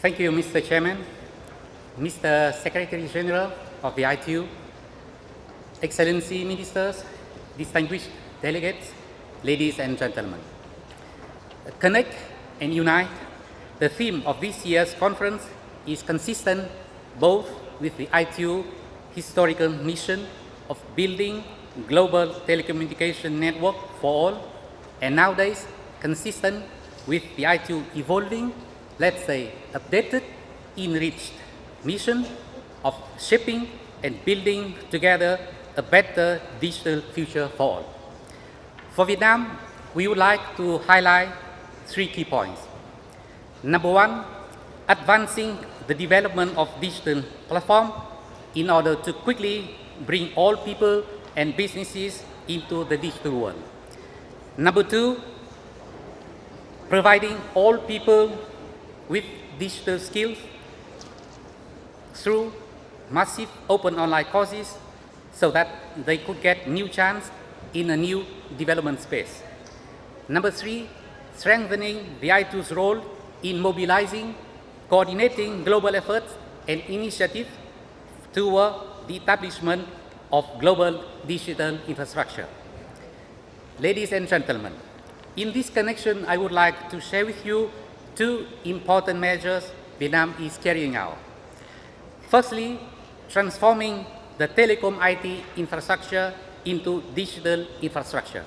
Thank you, Mr. Chairman, Mr. Secretary General of the ITU, Excellency Ministers, distinguished delegates, ladies and gentlemen. Connect and unite, the theme of this year's conference is consistent both with the ITU historical mission of building global telecommunication network for all, and nowadays consistent with the ITU evolving, let's say, updated, enriched mission of shaping and building together a better digital future for all. For Vietnam, we would like to highlight three key points. Number one, advancing the development of digital platform in order to quickly bring all people and businesses into the digital world. Number two, providing all people with digital skills through massive open online courses so that they could get new chance in a new development space. Number three, strengthening the ITU's role in mobilizing, coordinating global efforts and initiatives toward the establishment of global digital infrastructure. Ladies and gentlemen, in this connection, I would like to share with you two important measures Vietnam is carrying out. Firstly, transforming the telecom IT infrastructure into digital infrastructure.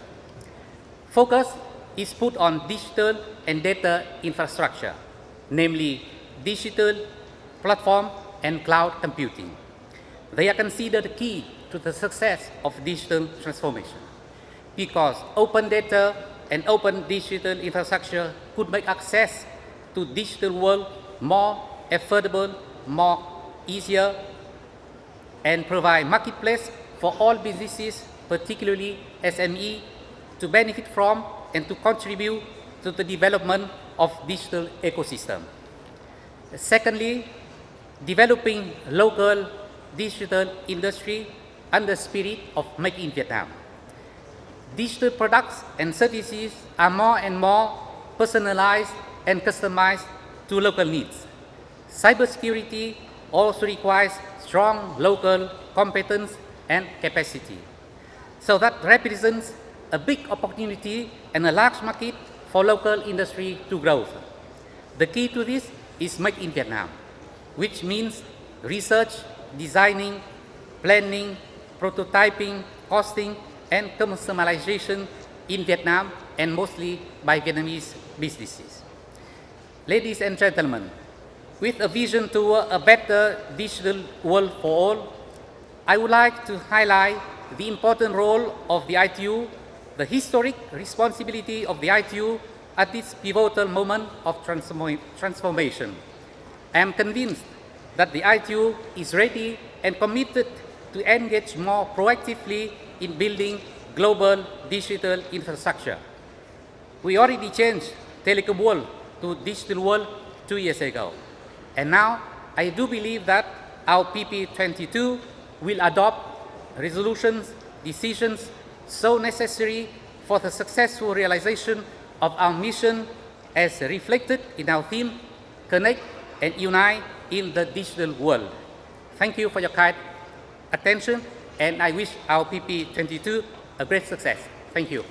Focus is put on digital and data infrastructure, namely digital, platform, and cloud computing. They are considered key to the success of digital transformation because open data and open digital infrastructure could make access to digital world more affordable, more easier, and provide marketplace for all businesses, particularly SME, to benefit from and to contribute to the development of digital ecosystem. Secondly, developing local digital industry under the spirit of Make in Vietnam. Digital products and services are more and more personalized and customized to local needs. Cybersecurity also requires strong local competence and capacity. So that represents a big opportunity and a large market for local industry to grow. The key to this is Make in Vietnam, which means research, designing, planning, prototyping, costing, and commercialization in Vietnam and mostly by Vietnamese businesses. Ladies and gentlemen, with a vision toward a better digital world for all, I would like to highlight the important role of the ITU, the historic responsibility of the ITU at this pivotal moment of transformation. I am convinced that the ITU is ready and committed to engage more proactively in building global digital infrastructure. We already changed telecom world to digital world two years ago. And now I do believe that our PP22 will adopt resolutions, decisions so necessary for the successful realization of our mission as reflected in our theme, Connect and Unite in the Digital World. Thank you for your kind attention, and I wish our PP22 a great success. Thank you.